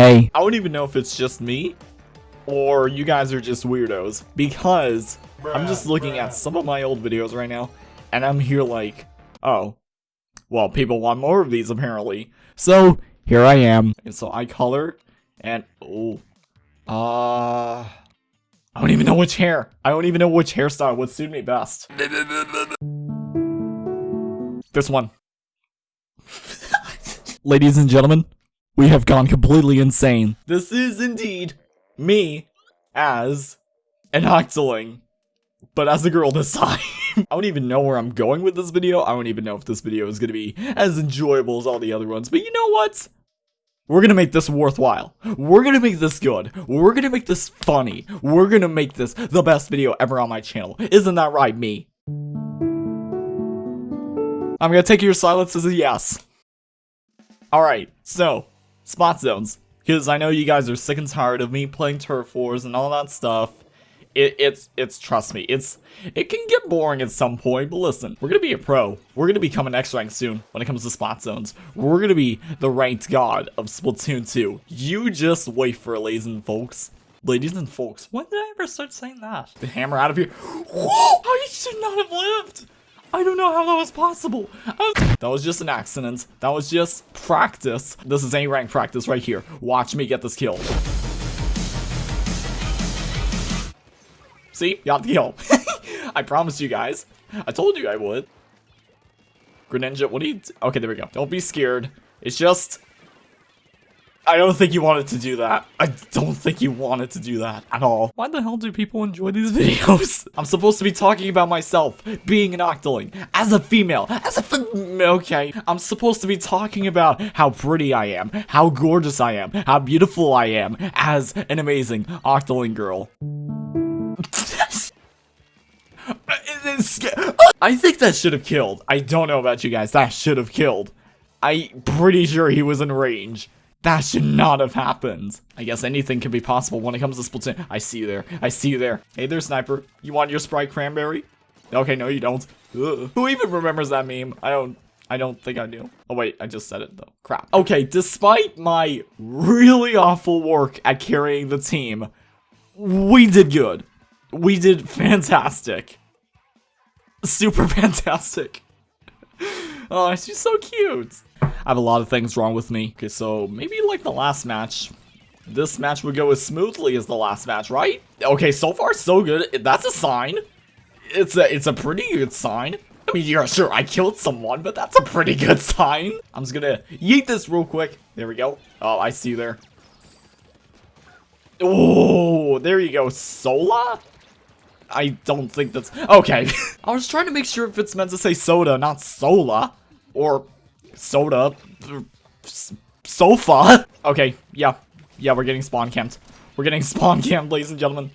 Hey. I don't even know if it's just me or you guys are just weirdos because I'm just looking at some of my old videos right now and I'm here like, oh, well, people want more of these apparently. So here I am. And so I color and oh, uh, I don't even know which hair. I don't even know which hairstyle would suit me best. this one. Ladies and gentlemen, we have gone completely insane. This is indeed me as an Octoling, but as a girl this time. I don't even know where I'm going with this video. I don't even know if this video is going to be as enjoyable as all the other ones, but you know what? We're gonna make this worthwhile. We're gonna make this good. We're gonna make this funny. We're gonna make this the best video ever on my channel. Isn't that right, me? I'm gonna take your silence as a yes. Alright, so, splat zones. Because I know you guys are sick and tired of me playing turf wars and all that stuff. It, it's, it's, trust me, it's, it can get boring at some point, but listen, we're gonna be a pro. We're gonna become an X rank soon when it comes to splat zones. We're gonna be the ranked god of Splatoon 2. You just wait for it, ladies and folks. Ladies and folks, when did I ever start saying that? The hammer out of here. Oh, I should not have lived. I don't know how that was possible. Was that was just an accident. That was just practice. This is A rank practice right here. Watch me get this kill. See? Got the kill. I promised you guys. I told you I would. Greninja, what do you... Okay, there we go. Don't be scared. It's just... I don't think you wanted to do that. I don't think you wanted to do that at all. Why the hell do people enjoy these videos? I'm supposed to be talking about myself being an Octoling as a female, as a okay. I'm supposed to be talking about how pretty I am, how gorgeous I am, how beautiful I am as an amazing Octoling girl. I think that should have killed. I don't know about you guys. That should have killed. I'm pretty sure he was in range. That should not have happened. I guess anything can be possible when it comes to Splatoon. I see you there. I see you there. Hey there, Sniper. You want your Sprite Cranberry? Okay, no you don't. Ugh. Who even remembers that meme? I don't I don't think I do. Oh wait, I just said it though. Crap. Okay, despite my really awful work at carrying the team, we did good. We did fantastic. Super fantastic. Oh, she's so cute. I have a lot of things wrong with me. Okay, so maybe like the last match. This match would go as smoothly as the last match, right? Okay, so far so good. That's a sign. It's a it's a pretty good sign. I mean, yeah, sure, I killed someone, but that's a pretty good sign. I'm just gonna yeet this real quick. There we go. Oh, I see you there. Oh, there you go. Sola? I don't think that's... Okay. I was trying to make sure if it's meant to say soda, not sola. Or soda. Sofa. Okay, yeah. Yeah, we're getting spawn camped. We're getting spawn camped, ladies and gentlemen.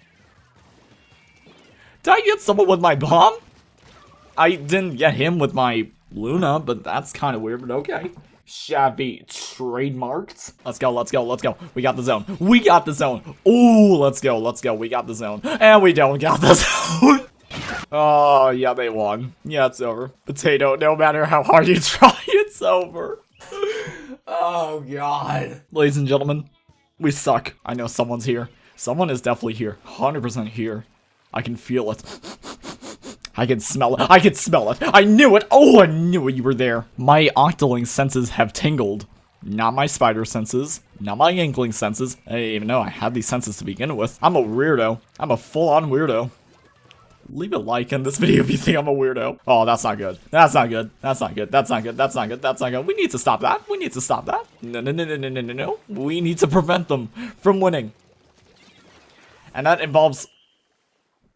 Did I get someone with my bomb? I didn't get him with my Luna, but that's kind of weird, but okay. Shabby trademarked. Let's go, let's go, let's go. We got the zone. We got the zone. Ooh, let's go, let's go. We got the zone. And we don't got the zone. Oh, yeah, they won. Yeah, it's over. Potato, no matter how hard you try, it's over. oh, God. Ladies and gentlemen, we suck. I know someone's here. Someone is definitely here. 100% here. I can feel it. I can smell it. I can smell it. I knew it. Oh, I knew it. you were there. My Octoling senses have tingled. Not my spider senses. Not my inkling senses. I didn't even know I had these senses to begin with. I'm a weirdo. I'm a full-on weirdo. Leave a like in this video if you think I'm a weirdo. Oh, that's not good. That's not good. That's not good. That's not good. That's not good. That's not good. We need to stop that. We need to stop that. No, no, no, no, no, no, no, no. We need to prevent them from winning. And that involves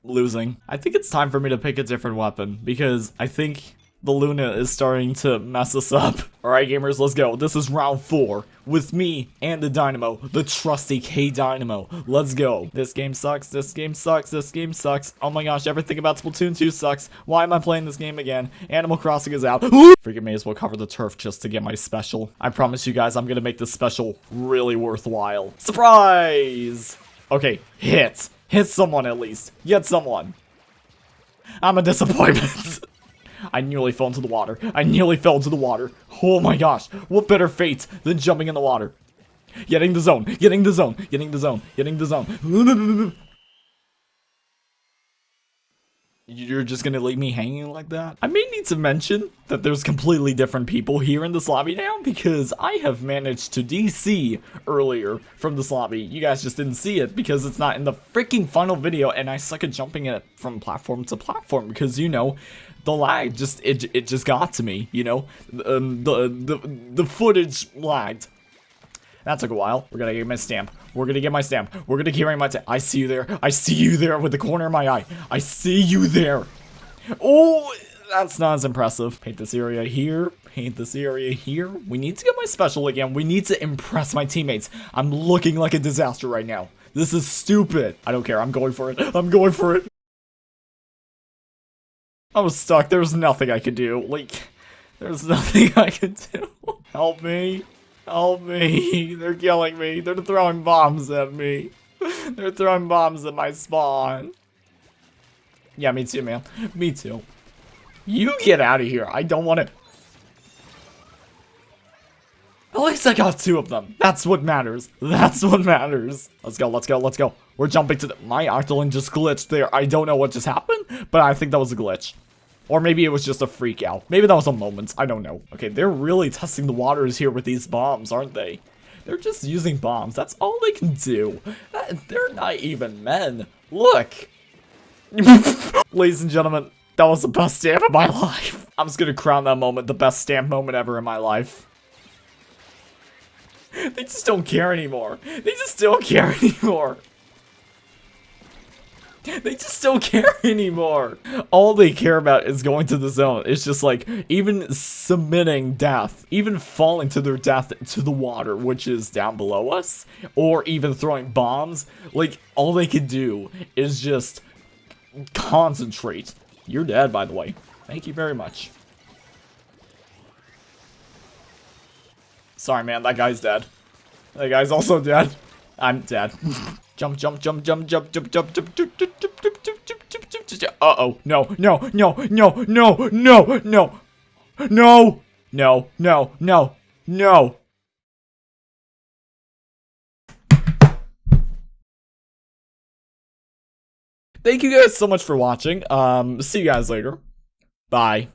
losing. I think it's time for me to pick a different weapon, because I think the Luna is starting to mess us up. Alright gamers, let's go. This is round 4, with me and the Dynamo, the trusty K-Dynamo. Let's go. This game sucks, this game sucks, this game sucks. Oh my gosh, everything about Splatoon 2 sucks. Why am I playing this game again? Animal Crossing is out. Freaking may as well cover the turf just to get my special. I promise you guys I'm gonna make this special really worthwhile. Surprise! Okay, hit. Hit someone at least. Get someone. I'm a disappointment. I nearly fell into the water. I nearly fell into the water. Oh my gosh. What better fate than jumping in the water? Getting the zone, getting the zone, getting the zone, getting the zone. You're just gonna leave me hanging like that? I may need to mention that there's completely different people here in this lobby now because I have managed to DC earlier from this lobby. You guys just didn't see it because it's not in the freaking final video and I suck at jumping it from platform to platform because, you know, the lag just, it, it just got to me, you know? Um, the, the, the footage lagged. That took a while. We're gonna get my stamp. We're gonna get my stamp. We're gonna carry my I see you there. I see you there with the corner of my eye. I see you there. Oh, that's not as impressive. Paint this area here. Paint this area here. We need to get my special again. We need to impress my teammates. I'm looking like a disaster right now. This is stupid. I don't care. I'm going for it. I'm going for it. I was stuck. There was nothing I could do. Like, there's nothing I could do. Help me. Help me. They're killing me. They're throwing bombs at me. They're throwing bombs at my spawn. Yeah, me too, man. Me too. You get out of here. I don't want to... At least I got two of them. That's what matters. That's what matters. Let's go, let's go, let's go. We're jumping to the... My Octoling just glitched there. I don't know what just happened, but I think that was a glitch. Or maybe it was just a freak out. Maybe that was a moment. I don't know. Okay, they're really testing the waters here with these bombs, aren't they? They're just using bombs. That's all they can do. Uh, they're not even men. Look. Ladies and gentlemen, that was the best stamp of my life. I'm just gonna crown that moment the best stamp moment ever in my life. They just don't care anymore. They just don't care anymore. They just don't care anymore. All they care about is going to the zone. It's just like, even submitting death, even falling to their death to the water, which is down below us, or even throwing bombs, like, all they can do is just concentrate. You're dead, by the way. Thank you very much. Sorry, man, that guy's dead. That guy's also dead. I'm dead. Jump, jump, jump, jump, jump, jump, jump, jump, jump, jump, jump, jump, jump, jump, jump, jump. Uh-oh. No, no, no, no, no, no, no. No. No, no, no, no. Thank you guys so much for watching. Um, see you guys later. Bye.